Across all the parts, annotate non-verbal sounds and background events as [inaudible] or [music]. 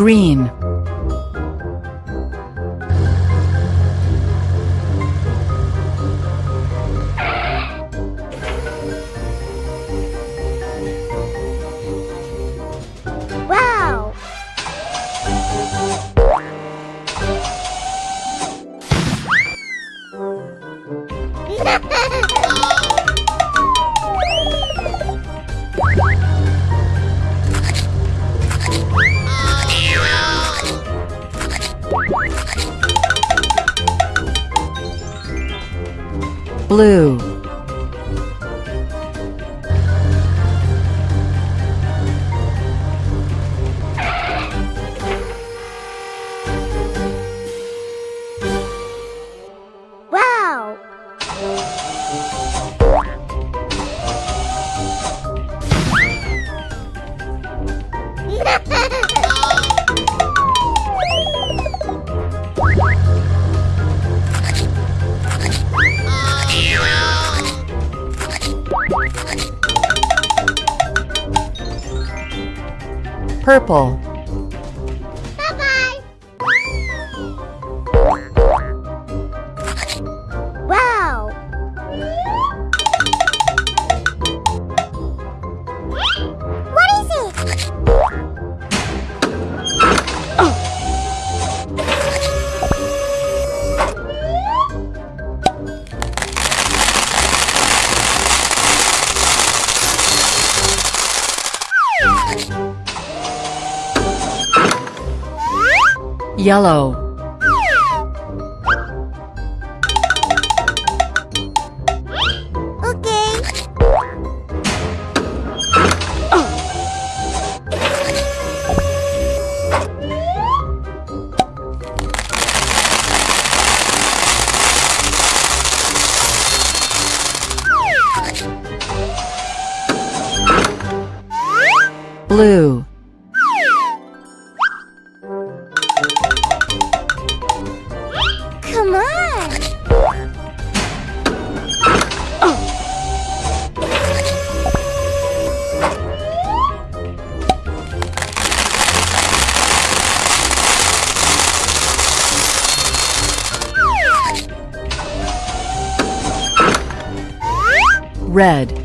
Green. Blue. Purple. Yellow. Okay. Blue. Red.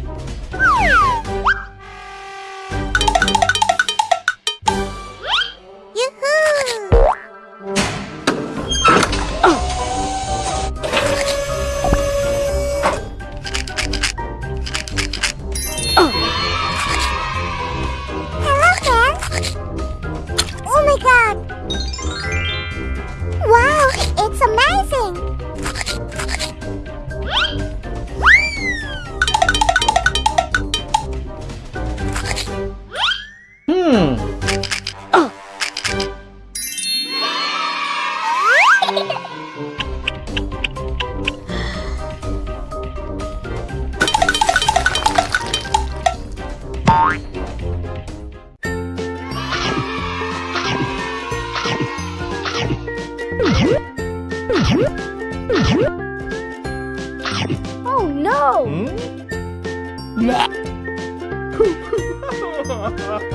Oh no! wow! Hmm? [laughs]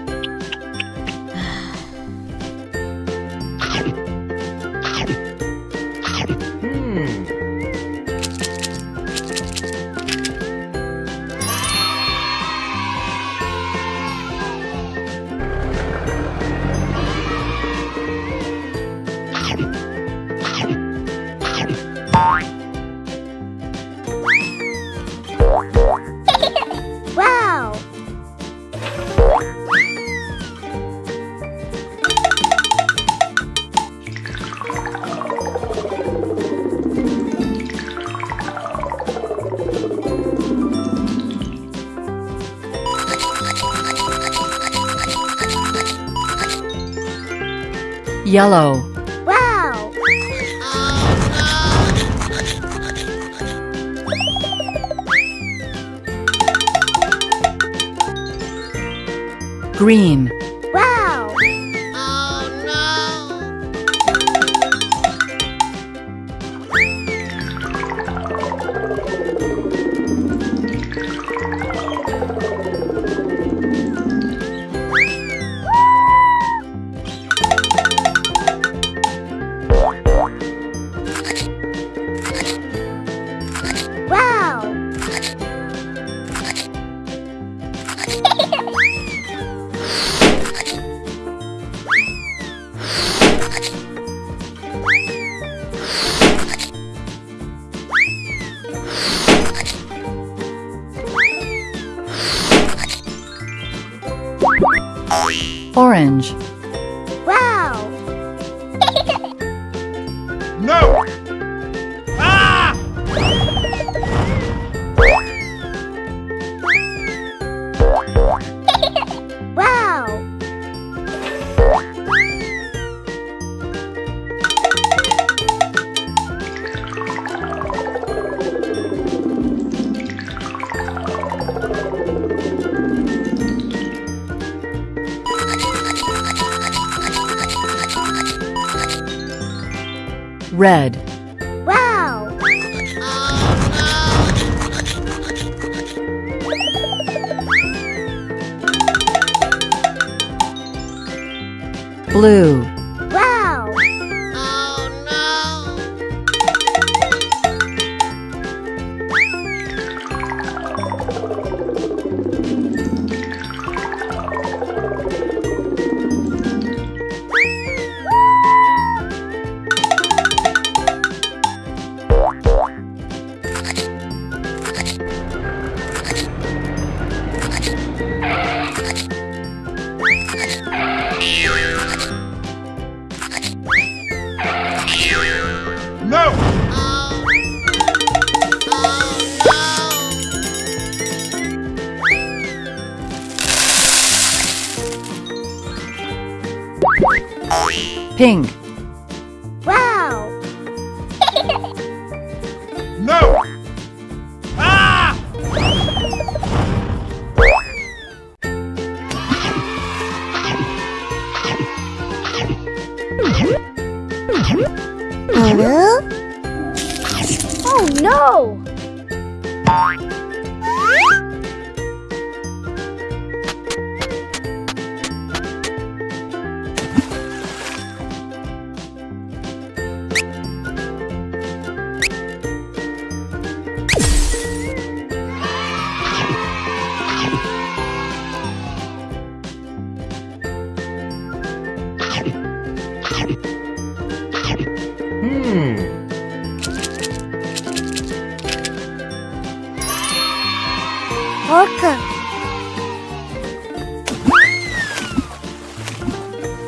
Yellow. Wow! Green. Orange. Red. Wow! Blue. Pink. Wow! [laughs] No! Ah! Huh? Hmm. Orca!